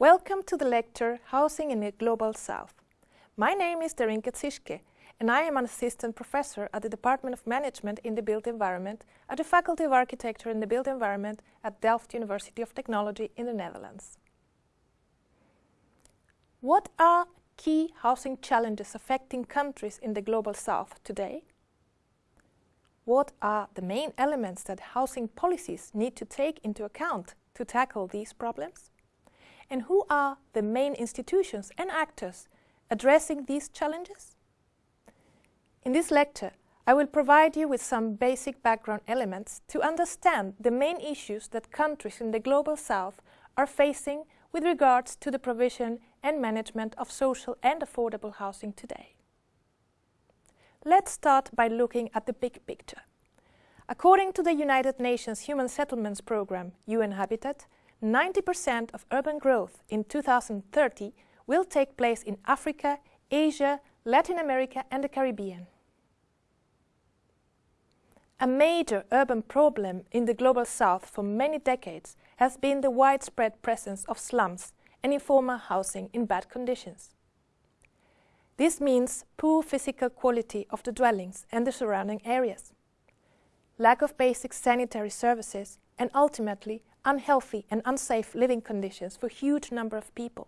Welcome to the lecture Housing in the Global South. My name is Darinka Czischke and I am an assistant professor at the Department of Management in the Built Environment at the Faculty of Architecture in the Built Environment at Delft University of Technology in the Netherlands. What are key housing challenges affecting countries in the Global South today? What are the main elements that housing policies need to take into account to tackle these problems? And who are the main institutions and actors addressing these challenges? In this lecture, I will provide you with some basic background elements to understand the main issues that countries in the Global South are facing with regards to the provision and management of social and affordable housing today. Let's start by looking at the big picture. According to the United Nations Human Settlements Programme, UN Habitat, 90% of urban growth in 2030 will take place in Africa, Asia, Latin America and the Caribbean. A major urban problem in the Global South for many decades has been the widespread presence of slums and informal housing in bad conditions. This means poor physical quality of the dwellings and the surrounding areas, lack of basic sanitary services and ultimately unhealthy and unsafe living conditions for a huge number of people.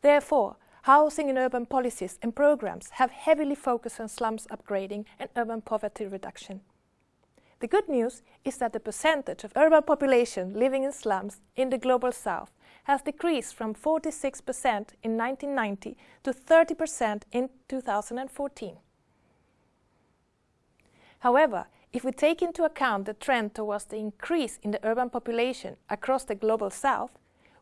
Therefore, housing and urban policies and programs have heavily focused on slums upgrading and urban poverty reduction. The good news is that the percentage of urban population living in slums in the Global South has decreased from 46% in 1990 to 30% in 2014. However, if we take into account the trend towards the increase in the urban population across the Global South,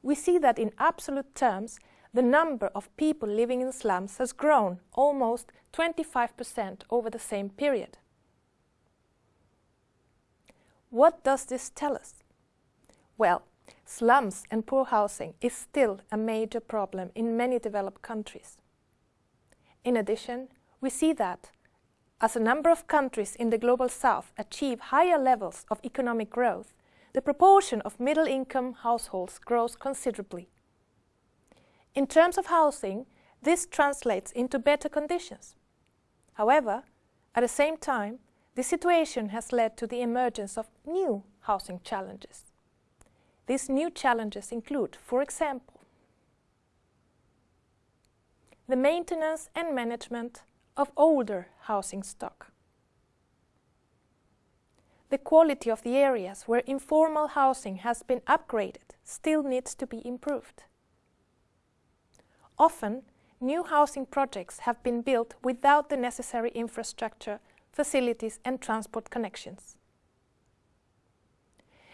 we see that in absolute terms, the number of people living in slums has grown almost 25% over the same period. What does this tell us? Well, slums and poor housing is still a major problem in many developed countries. In addition, we see that as a number of countries in the Global South achieve higher levels of economic growth, the proportion of middle-income households grows considerably. In terms of housing, this translates into better conditions. However, at the same time, this situation has led to the emergence of new housing challenges. These new challenges include, for example, the maintenance and management of older housing stock. The quality of the areas where informal housing has been upgraded still needs to be improved. Often, new housing projects have been built without the necessary infrastructure, facilities and transport connections.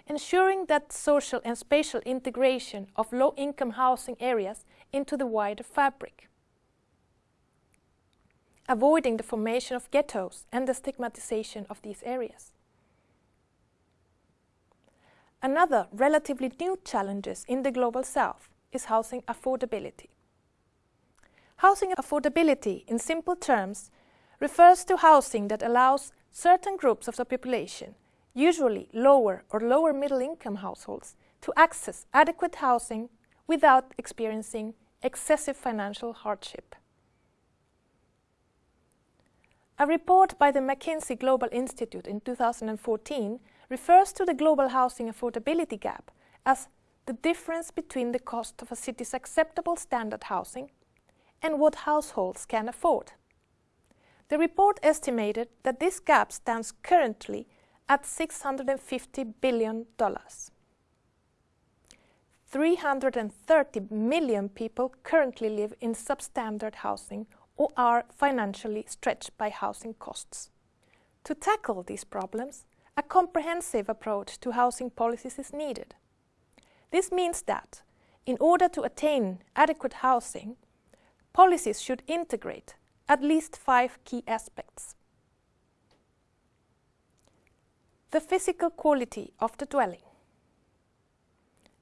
Ensuring that social and spatial integration of low-income housing areas into the wider fabric avoiding the formation of ghettos and the stigmatization of these areas. Another relatively new challenge in the Global South is housing affordability. Housing affordability, in simple terms, refers to housing that allows certain groups of the population, usually lower or lower middle income households, to access adequate housing without experiencing excessive financial hardship. A report by the McKinsey Global Institute in 2014 refers to the global housing affordability gap as the difference between the cost of a city's acceptable standard housing and what households can afford. The report estimated that this gap stands currently at $650 billion. 330 million people currently live in substandard housing or are financially stretched by housing costs. To tackle these problems, a comprehensive approach to housing policies is needed. This means that, in order to attain adequate housing, policies should integrate at least five key aspects. The physical quality of the dwelling,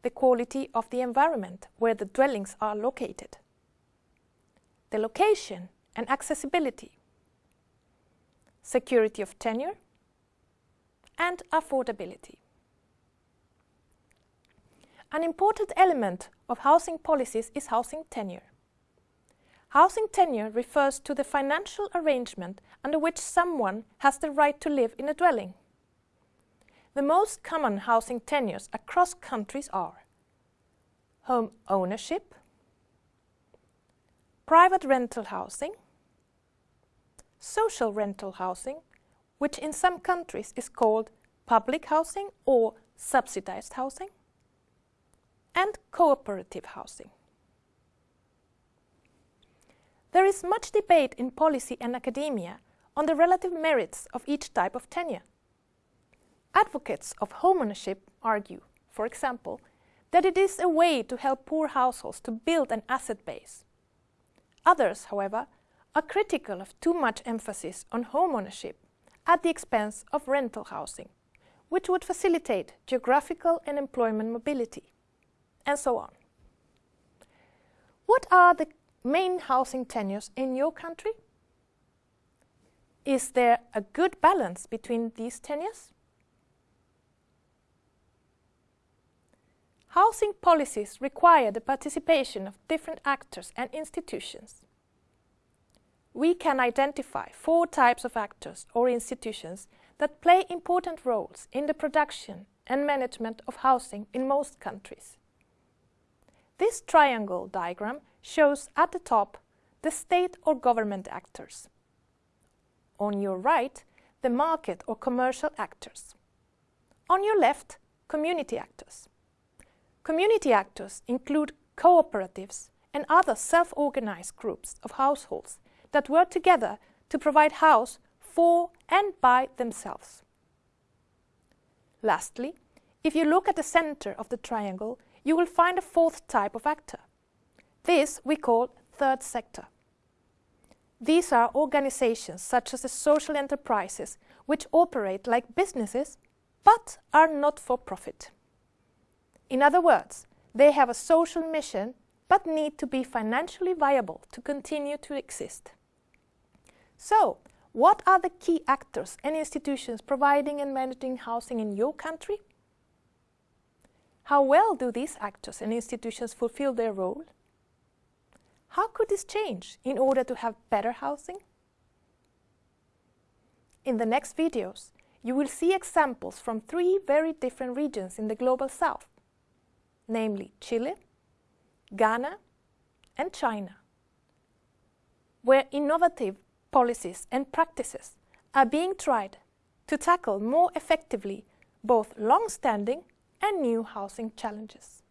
the quality of the environment where the dwellings are located, the location and accessibility, security of tenure, and affordability. An important element of housing policies is housing tenure. Housing tenure refers to the financial arrangement under which someone has the right to live in a dwelling. The most common housing tenures across countries are home ownership, private rental housing, social rental housing, which in some countries is called public housing or subsidized housing, and cooperative housing. There is much debate in policy and academia on the relative merits of each type of tenure. Advocates of homeownership argue, for example, that it is a way to help poor households to build an asset base. Others, however, are critical of too much emphasis on homeownership at the expense of rental housing, which would facilitate geographical and employment mobility, and so on. What are the main housing tenures in your country? Is there a good balance between these tenures? Housing policies require the participation of different actors and institutions. We can identify four types of actors or institutions that play important roles in the production and management of housing in most countries. This triangle diagram shows at the top the state or government actors. On your right, the market or commercial actors. On your left, community actors. Community actors include cooperatives and other self-organized groups of households that work together to provide house for and by themselves. Lastly, if you look at the center of the triangle, you will find a fourth type of actor. This we call third sector. These are organizations such as the social enterprises which operate like businesses but are not for profit. In other words, they have a social mission but need to be financially viable to continue to exist. So, what are the key actors and institutions providing and managing housing in your country? How well do these actors and institutions fulfill their role? How could this change in order to have better housing? In the next videos, you will see examples from three very different regions in the Global South, namely Chile, Ghana and China, where innovative policies and practices are being tried to tackle more effectively both long-standing and new housing challenges.